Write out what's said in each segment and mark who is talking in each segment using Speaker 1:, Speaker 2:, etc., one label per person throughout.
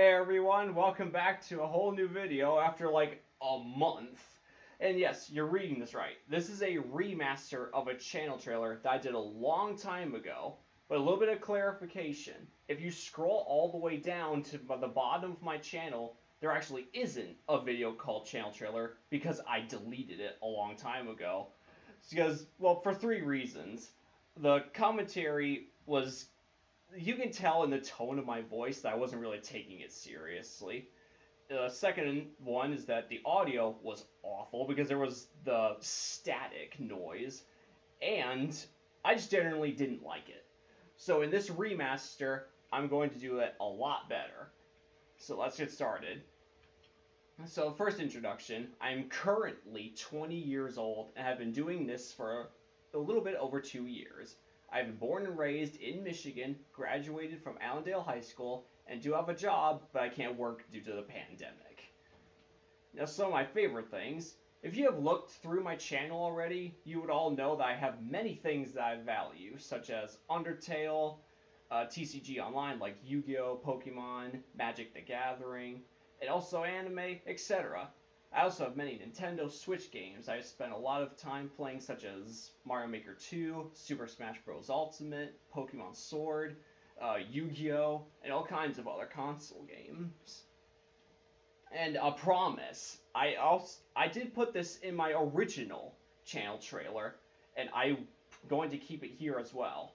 Speaker 1: Hey everyone, welcome back to a whole new video after like a month. And yes, you're reading this right. This is a remaster of a channel trailer that I did a long time ago. But a little bit of clarification. If you scroll all the way down to the bottom of my channel, there actually isn't a video called channel trailer because I deleted it a long time ago. Because, well, for three reasons. The commentary was you can tell in the tone of my voice that I wasn't really taking it seriously. The second one is that the audio was awful because there was the static noise, and I just generally didn't like it. So in this remaster, I'm going to do it a lot better. So let's get started. So first introduction, I'm currently 20 years old and have been doing this for a little bit over two years. I've been born and raised in Michigan, graduated from Allendale High School, and do have a job, but I can't work due to the pandemic. Now, some of my favorite things. If you have looked through my channel already, you would all know that I have many things that I value, such as Undertale, uh, TCG Online like Yu-Gi-Oh!, Pokemon, Magic the Gathering, and also anime, etc. I also have many Nintendo Switch games I spent a lot of time playing, such as Mario Maker 2, Super Smash Bros. Ultimate, Pokemon Sword, uh, Yu-Gi-Oh!, and all kinds of other console games. And a promise, I also I did put this in my original channel trailer, and I'm going to keep it here as well.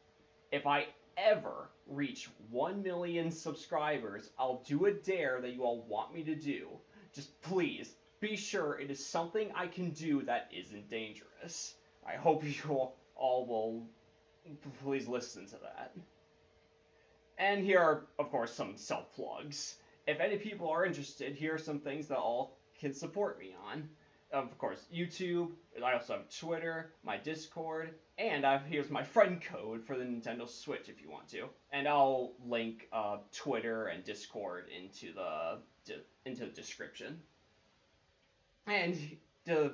Speaker 1: If I ever reach 1 million subscribers, I'll do a dare that you all want me to do. Just please, be sure it is something I can do that isn't dangerous. I hope you all will please listen to that. And here are, of course, some self plugs. If any people are interested, here are some things that all can support me on. Of course, YouTube. I also have Twitter, my Discord, and I've, here's my friend code for the Nintendo Switch if you want to. And I'll link uh, Twitter and Discord into the into the description. And to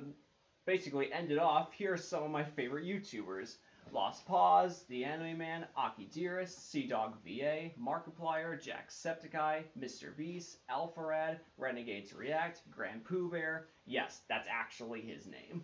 Speaker 1: basically end it off, here are some of my favorite YouTubers. Lost Pause, The Anime Man, Akidearest, Sea Dog VA, Markiplier, Jacksepticeye, Mr. Beast, Alpharad, Renegades React, GrandPOOBear, yes, that's actually his name,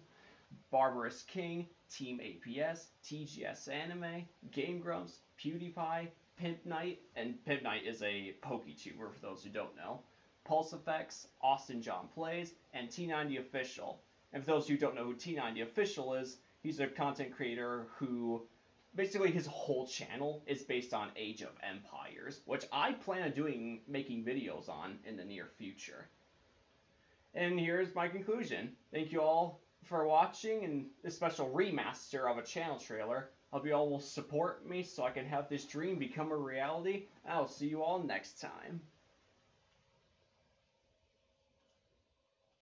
Speaker 1: Barbarous King, Team APS, TGS Anime, Game Grumps, PewDiePie, PimpNite, and PimpNite is a PokeTuber for those who don't know, Pulse Effects, Austin John Plays, and T90 Official. And for those who don't know who T90 Official is, he's a content creator who basically his whole channel is based on Age of Empires, which I plan on doing making videos on in the near future. And here's my conclusion. Thank you all for watching and this special remaster of a channel trailer. Hope you all will support me so I can have this dream become a reality. I'll see you all next time.